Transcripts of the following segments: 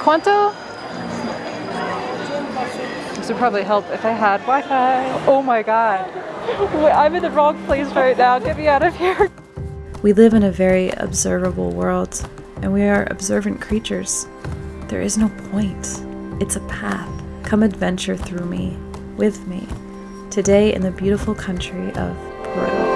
¿Cuánto? This would probably help if I had Wi-Fi. Oh my god. I'm in the wrong place right now. Get me out of here. We live in a very observable world, and we are observant creatures. There is no point. It's a path. Come adventure through me, with me, today in the beautiful country of Peru.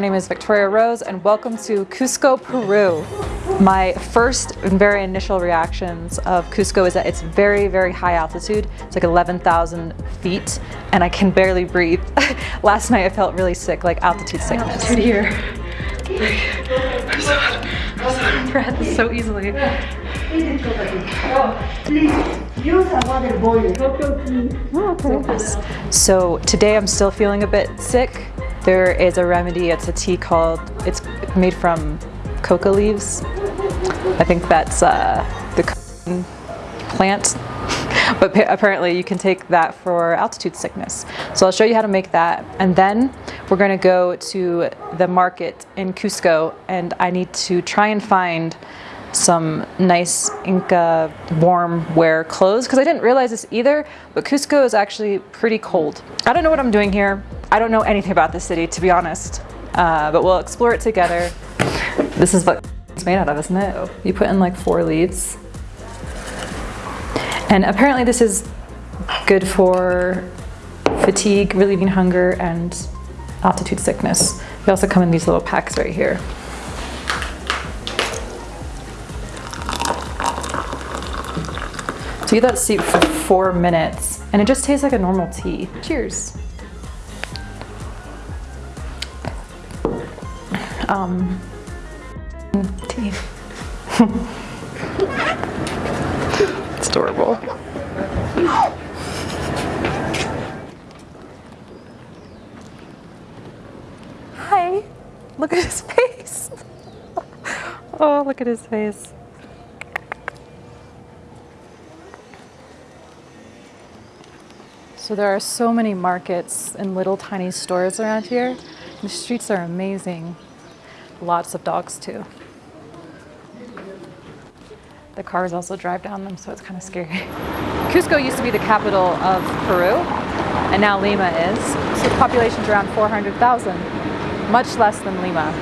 My name is Victoria Rose and welcome to Cusco, Peru. My first and very initial reactions of Cusco is that it's very, very high altitude. It's like 11,000 feet and I can barely breathe. Last night I felt really sick, like altitude sickness. Altitude here. I'm so, I'm so out of breath so easily. So today I'm still feeling a bit sick. There is a remedy, it's a tea called, it's made from coca leaves. I think that's uh, the plant, but apparently you can take that for altitude sickness. So I'll show you how to make that. And then we're gonna go to the market in Cusco and I need to try and find some nice Inca warm wear clothes because I didn't realize this either, but Cusco is actually pretty cold. I don't know what I'm doing here. I don't know anything about this city, to be honest, uh, but we'll explore it together. This is what it's made out of, isn't it? You put in like four leaves. And apparently this is good for fatigue, relieving hunger, and altitude sickness. They also come in these little packs right here. So you let that steep for four minutes and it just tastes like a normal tea. Cheers. Um, tea. it's adorable. Hi, look at his face. oh, look at his face. So there are so many markets and little tiny stores around here. The streets are amazing. Lots of dogs too. The cars also drive down them, so it's kind of scary. Cusco used to be the capital of Peru, and now Lima is. So the population's around 400,000, much less than Lima.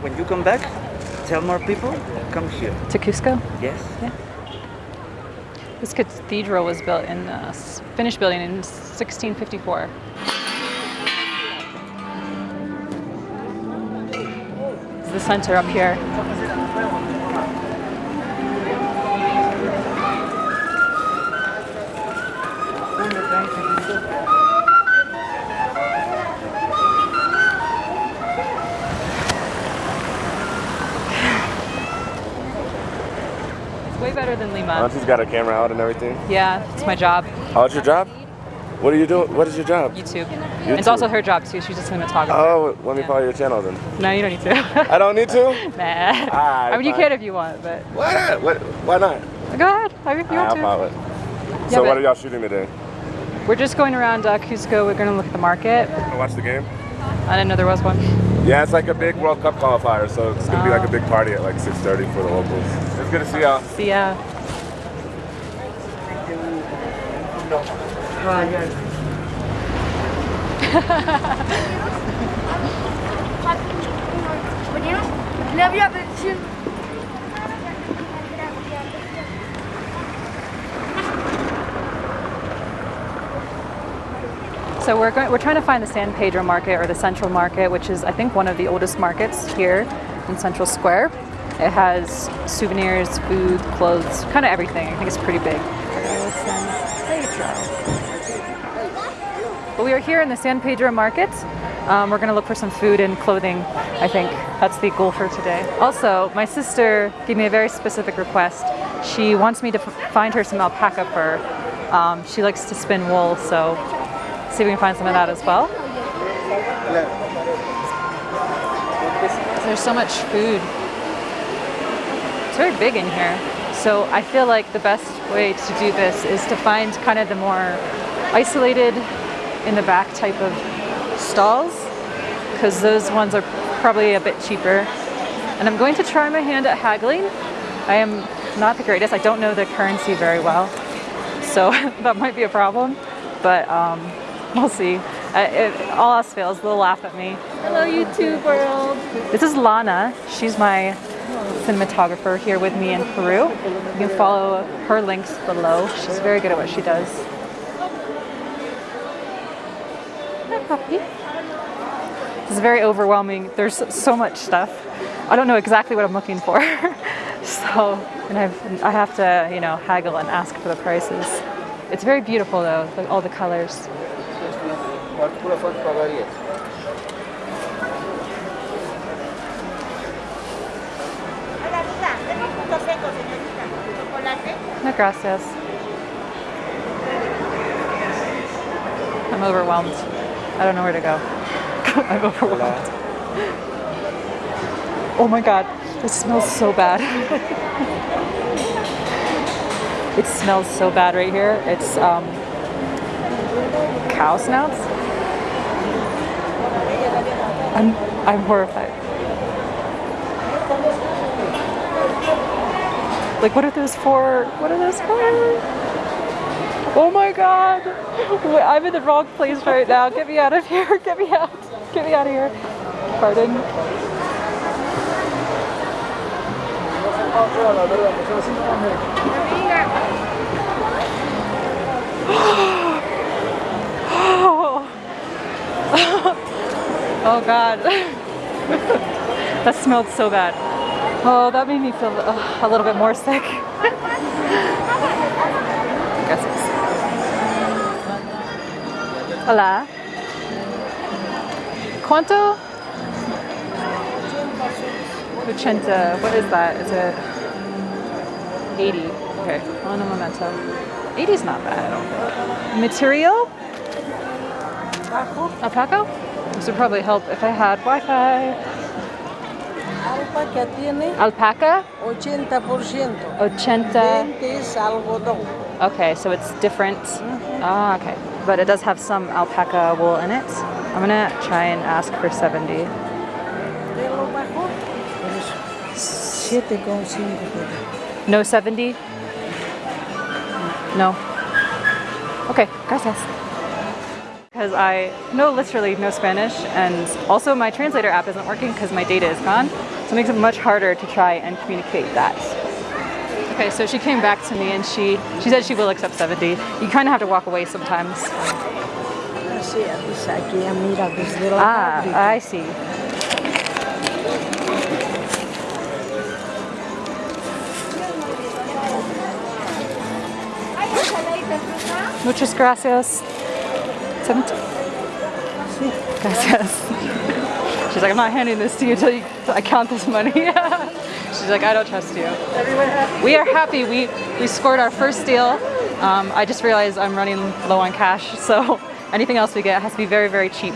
When you come back, tell more people, come here. To Cusco? Yes? Yeah. This cathedral was built in, uh, finished building in 1654. This is the center up here. Better than Lima. Auntie's got her camera out and everything. Yeah, it's my job. Oh, it's your job? What are you doing? What is your job? YouTube. YouTube. It's also her job too. She's just a cinematographer. Oh, let me Yeah. follow your channel then. No, you don't need to. I don't need to? nah. Alright, I mean, you can if you want, but Why not? What, why not? go ahead. I if you I'll want ah, to. follow it. Yeah, So what are y'all shooting today? We're just going around uh, Cusco. We're going to look at the market. Wanna Watch the game? I didn't know there was one. Yeah, it's like a big World Cup qualifier, so it's gonna be like a ah. big party at like 6:30 for the locals. It's good to see y'all. See ya. So we're going, we're trying to find the San Pedro Market or the Central Market, which is I think one of the oldest markets here in Central Square. It has souvenirs, food, clothes, kind of everything. I think it's pretty big. But we are here in the San Pedro Market. Um, we're going to look for some food and clothing. I think that's the goal for today. Also, my sister gave me a very specific request. She wants me to find her some alpaca fur. Um, she likes to spin wool, so see if we can find some of that as well. There's so much food. It's very big in here. So I feel like the best way to do this is to find kind of the more isolated in the back type of stalls because those ones are probably a bit cheaper. And I'm going to try my hand at haggling. I am not the greatest. I don't know the currency very well. So that might be a problem, but um, we'll see. Uh, if all else fails, they'll laugh at me. Hello, YouTube world. This is Lana. She's my cinematographer here with me in Peru. You can follow her links below. She's very good at what she does. Hi, puppy. This is very overwhelming. There's so much stuff. I don't know exactly what I'm looking for. so, and I've, I have to, you know, haggle and ask for the prices. It's very beautiful though, all the colors. No, gracias. I'm overwhelmed. I don't know where to go. I'm overwhelmed. Oh my god, this smells so bad. it smells so bad right here. It's um, cow snouts. I'm I'm horrified. Like, what are those for? What are those for? Oh my god! Wait, I'm in the wrong place right now. Get me out of here. Get me out. Get me out of here. Pardon. Oh god. that smelled so bad. Oh, that made me feel uh, a little bit more sick. Gracias. Hola. ¿Cuánto? 80. What is that? Is it 80? Okay. On a momento. 80 is not bad. Material? Alpaca? This would probably help if I had Wi-Fi. Alpaca tiene Alpaca? 80%. 80. 20 es algodón. Okay, so it's different. Ah, okay. But it does have some alpaca wool in it. I'm gonna try and ask for 70. De lo mejor. 7,5. No 70? No. Okay, gracias. Because I know literally no Spanish, and also my translator app isn't working because my data is gone, so it makes it much harder to try and communicate that. Okay, so she came back to me and she she said she will accept 70. You kind of have to walk away sometimes. Así, dice aquí, mira, desde la Ah. I see. Muchas gracias. Seventy. Gracias. She's like, I'm not handing this to you until you, I count this money. She's like, I don't trust you. We are happy. We we scored our first deal. Um, I just realized I'm running low on cash, so anything else we get has to be very, very cheap.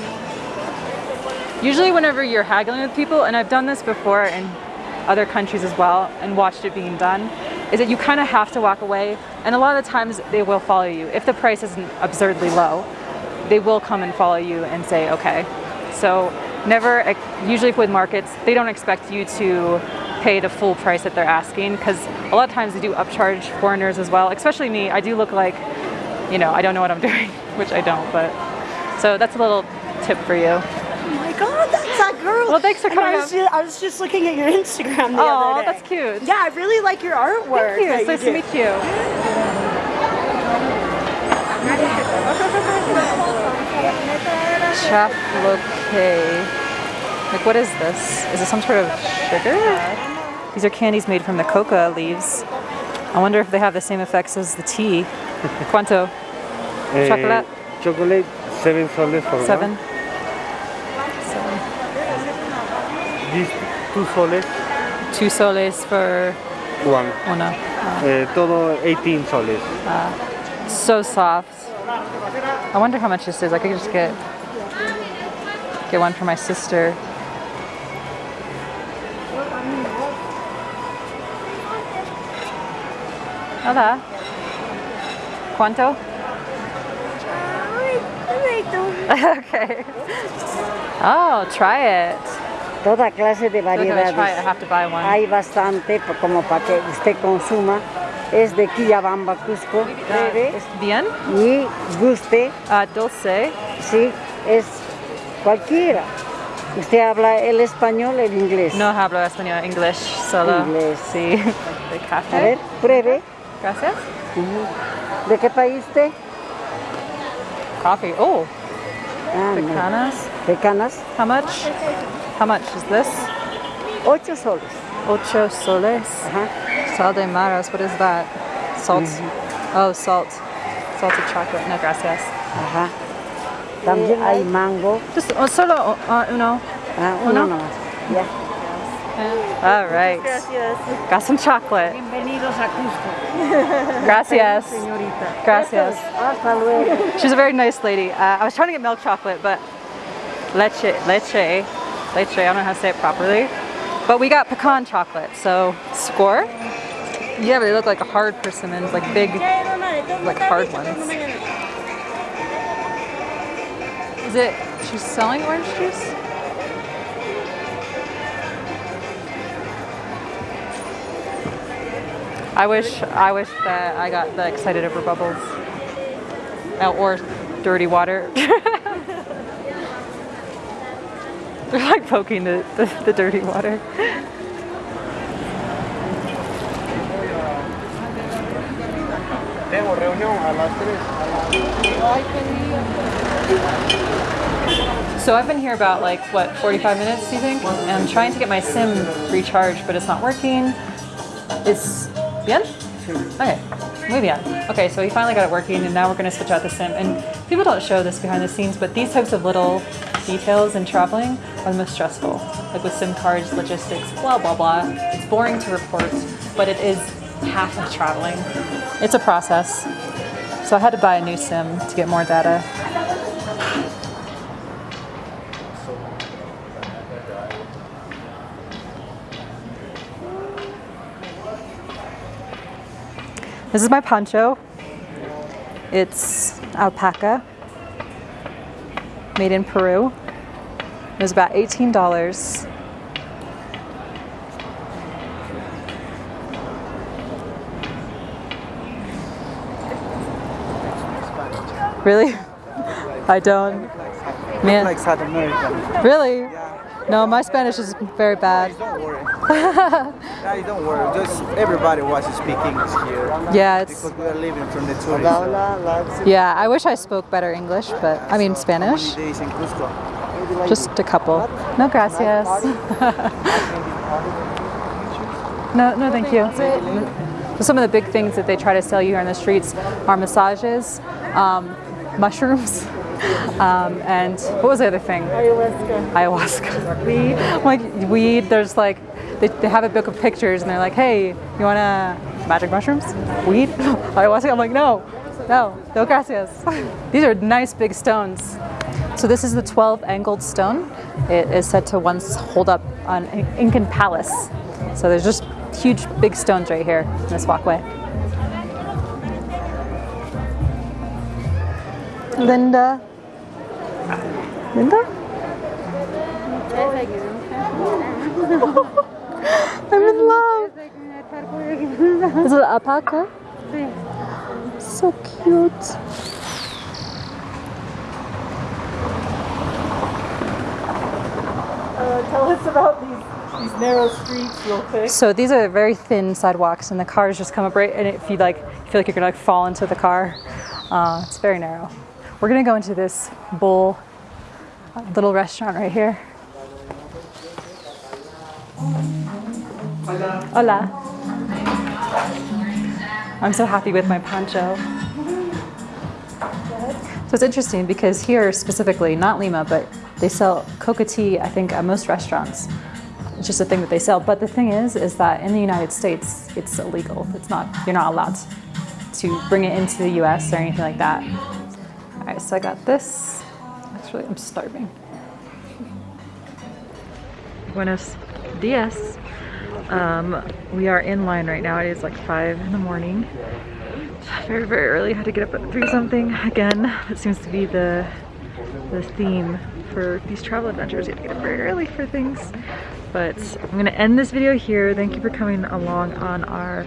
Usually, whenever you're haggling with people, and I've done this before in other countries as well, and watched it being done, is that you kind of have to walk away, and a lot of the times they will follow you. If the price isn't absurdly low, they will come and follow you and say, okay. So, never, usually with markets, they don't expect you to pay the full price that they're asking, because a lot of times they do upcharge foreigners as well, especially me. I do look like, you know, I don't know what I'm doing, which I don't, but. So, that's a little tip for you. Oh my god, that's that girl. Well, thanks for coming I was, just, I was just looking at your Instagram the Aw, other day. that's cute. Yeah, I really like your artwork. Thank you. It's nice to meet you. Chaploque. Like, what is this? Is it some sort of sugar? These are candies made from the coca leaves. I wonder if they have the same effects as the tea. Cuánto? Eh, Chocolate? Chocolate, seven soles for Seven? one. These two soles, Two soles for one. una. Eh, todo 18 soles. So soft. I wonder how much this is. I could just get get one for my sister. Hola. ¿Cuánto? okay. Oh, try it. Toda clase de I feel like if I try it, I variedades. have to buy one. Hay bastante como para que usted consuma. Es de Quillabamba, Cusco. Pruebe Bien. y guste. Uh, dulce. Sí, es cualquiera. Usted habla el español, el inglés. No hablo español, English solo. Inglés. Sí. A ver, pruebe. Gracias. ¿De qué país usted? Coffee. Oh, Ah, no. canas. Pecanas. How much? How much is this? Ocho soles. Ocho soles. Ajá. Sal de maras. What is that? Salt. Oh, salt. Salted chocolate. No, gracias. Ajá. También hay mango. Just oh, solo uh, uno. Ah, Uno. uno nomás. Ya. All right. Got some chocolate. Bienvenidos a Cusco, Gracias. señorita. Gracias. Hasta luego. She's a very nice lady. Uh, I was trying to get milk chocolate, but leche, leche, leche, I don't know how to say it properly. But we got pecan chocolate, so score. Yeah, but they look like hard persimmons, like big, like hard ones. Is it, she's selling orange juice? I wish, I wish that I got the excited over bubbles. Uh, or dirty water. They're like poking the, the, the dirty water. Tengo reunión a las 3. So I've been here about like what 45 minutes, do you think? And I'm trying to get my sim recharged, but it's not working. It's bien? Okay, muy bien. Okay, so we finally got it working, and now we're gonna switch out the sim. And people don't show this behind the scenes, but these types of little details in traveling are the most stressful. Like with sim cards, logistics, blah blah blah. It's boring to report, but it is half of traveling. It's a process. So I had to buy a new sim to get more data. This is my poncho. It's alpaca, made in Peru. It was about $18. Really? I don't. Man, Like South America. really? No, my Spanish is very bad. Don't worry. yeah, don't worry. Just everybody was speaking English here. Yeah, it's Because we are living from the Hola, tourism. hola, hola. yeah. I wish I spoke better English, but I mean So, Spanish. How many days in Cusco? Just a couple. No, gracias. no, no, thank you. Some of the big things that they try to sell you here on the streets are massages, um, mushrooms, um, and what was the other thing? Ayahuasca. Ayahuasca. Weed. Like weed. There's like they, they have a book of pictures and they're like, hey, you wanna magic mushrooms? Weed? Ayahuasca? I'm like, no, no, no gracias. These are nice big stones. So this is the 12 angled stone. It is said to once hold up an Incan palace. So there's just huge big stones right here in this walkway. Linda. Linda? I'm in love. Is it alpaca? So cute. Tell us about these, these narrow streets real quick. So these are very thin sidewalks, and the cars just come up right. And if you like, you feel like you're gonna like fall into the car. Uh, it's very narrow. We're gonna go into this bowl, little restaurant right here. Hola. I'm so happy with my poncho. So it's interesting because here specifically, not Lima, but they sell coca tea, I think, at most restaurants. It's just a thing that they sell. But the thing is, is that in the United States, it's illegal. It's not, you're not allowed to bring it into the US or anything like that. Right, so I got this. Actually, I'm starving. Buenos dias. Um, we are in line right now. It is like five in the morning. Very, very early. Had to get up at three something. Again, that seems to be the the theme for these travel adventures. You have to get up very early for things. But I'm gonna end this video here. Thank you for coming along on our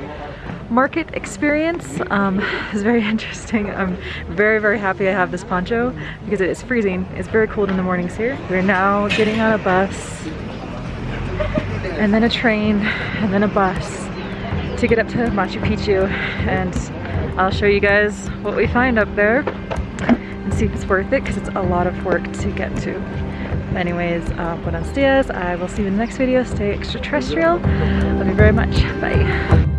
market experience. Um, very interesting. I'm very, very happy I have this poncho because it is freezing. It's very cold in the mornings here. We're now getting on a bus and then a train and then a bus to get up to Machu Picchu and I'll show you guys what we find up there and see if it's worth it because it's a lot of work to get to. Anyways, uh, buenos dias. I will see you in the next video. Stay extraterrestrial. Love you very much. Bye.